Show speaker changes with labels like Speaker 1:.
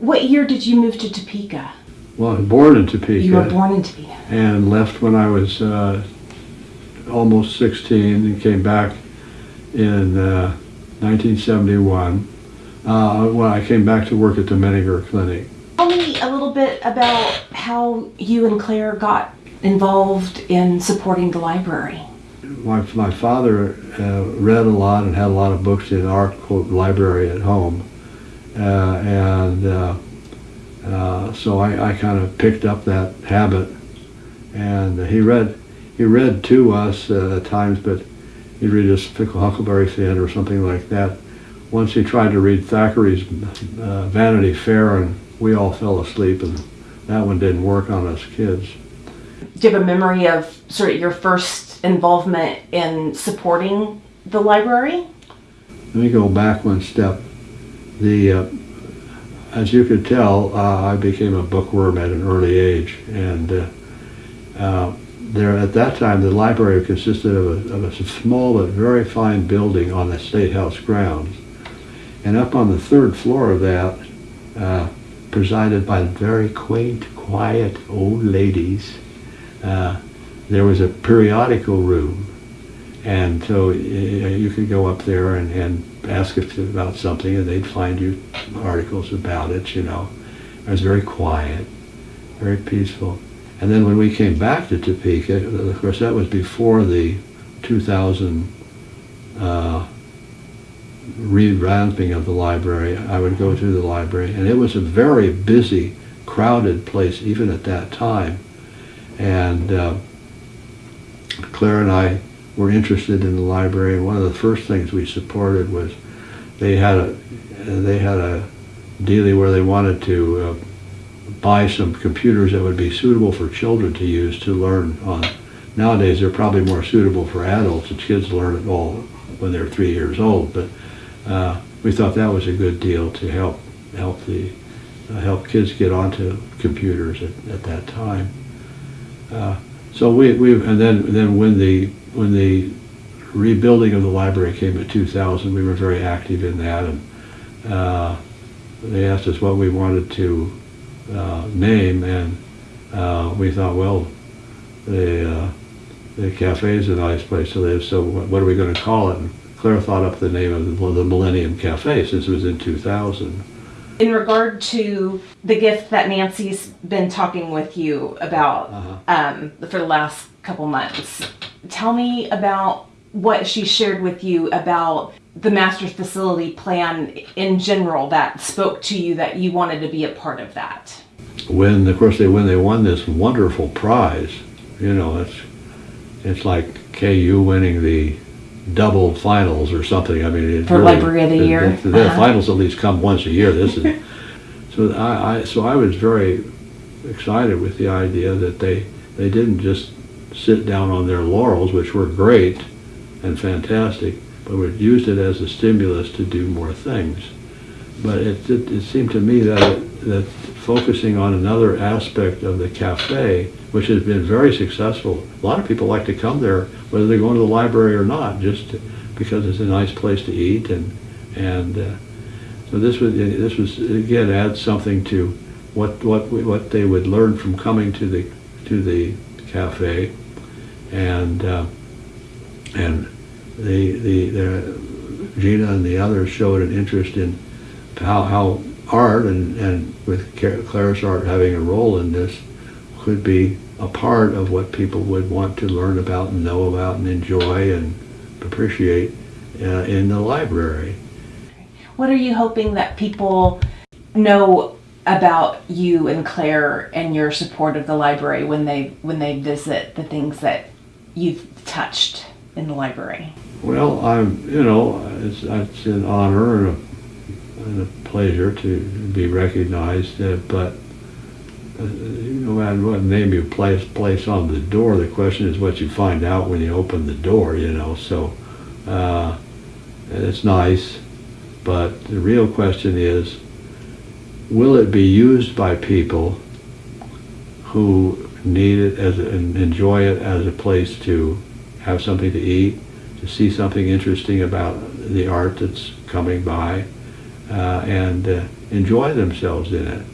Speaker 1: What year did you move to Topeka?
Speaker 2: Well, I was born in Topeka.
Speaker 1: You were born in Topeka.
Speaker 2: And left when I was uh, almost 16 and came back in uh, 1971 uh, when I came back to work at the Menninger Clinic.
Speaker 1: Tell me a little bit about how you and Claire got involved in supporting the library.
Speaker 2: My, my father uh, read a lot and had a lot of books in our quote library at home. Uh, and uh, uh, so I, I kind of picked up that habit. And he read he read to us uh, at times, but he'd read us Fickle Huckleberry Finn or something like that. Once he tried to read Thackeray's uh, Vanity Fair, and we all fell asleep, and that one didn't work on us kids.
Speaker 1: Do you have a memory of sort of your first involvement in supporting the library?
Speaker 2: Let me go back one step. The uh, as you could tell, uh, I became a bookworm at an early age, and uh, uh, there at that time the library consisted of a, of a small but very fine building on the State House grounds, and up on the third floor of that, uh, presided by very quaint, quiet old ladies, uh, there was a periodical room, and so you could go up there and, and ask if about something and they'd find you articles about it, you know. It was very quiet, very peaceful. And then when we came back to Topeka, of course that was before the 2000 uh, revamping of the library. I would go to the library and it was a very busy, crowded place even at that time. And uh, Claire and I were interested in the library, one of the first things we supported was they had a they had a dealie where they wanted to uh, buy some computers that would be suitable for children to use to learn on. Nowadays, they're probably more suitable for adults, kids learn it all when they're three years old. But uh, we thought that was a good deal to help help the uh, help kids get onto computers at, at that time. Uh, so we, we and then then when the when the rebuilding of the library came in 2000, we were very active in that, and uh, they asked us what we wanted to uh, name, and uh, we thought, well, the uh, the cafe is a nice place to live, so what are we going to call it? And Claire thought up the name of the, the Millennium Cafe since it was in 2000.
Speaker 1: In regard to the gift that Nancy's been talking with you about
Speaker 2: Uh-huh.
Speaker 1: um, for the last couple months, tell me about what she shared with you about the master's facility plan in general that spoke to you that you wanted to be a part of that.
Speaker 2: when of course they when they won this wonderful prize you know it's it's like KU winning the double finals or something I mean
Speaker 1: For Library of the Year?
Speaker 2: the, the
Speaker 1: Uh-huh.
Speaker 2: finals at least come once a year this is so I, I so I was very excited with the idea that they they didn't just sit down on their laurels which were great and fantastic but we used it as a stimulus to do more things but it, it, it seemed to me that that focusing on another aspect of the cafe, which has been very successful. A lot of people like to come there, whether they're going to the library or not, just because it's a nice place to eat, and and uh, so this was this was again adds something to what what what they would learn from coming to the to the cafe, and uh, and the the, Gina and the others showed an interest in how, how art and, and with Claire's Art having a role in this could be a part of what people would want to learn about and know about and enjoy and appreciate uh, in the library.
Speaker 1: What are you hoping that people know about you and Claire and your support of the library when they when they visit the things that you've touched in the library?
Speaker 2: Well, I'm, you know, it's, it's an honor and a, and a pleasure to be recognized, uh, but uh, no matter what name you place, place on the door, the question is what you find out when you open the door, you know, so uh, it's nice, but the real question is, will it be used by people who need it as and enjoy it as a place to have something to eat, to see something interesting about the art that's coming by, uh, and uh, enjoy themselves in it.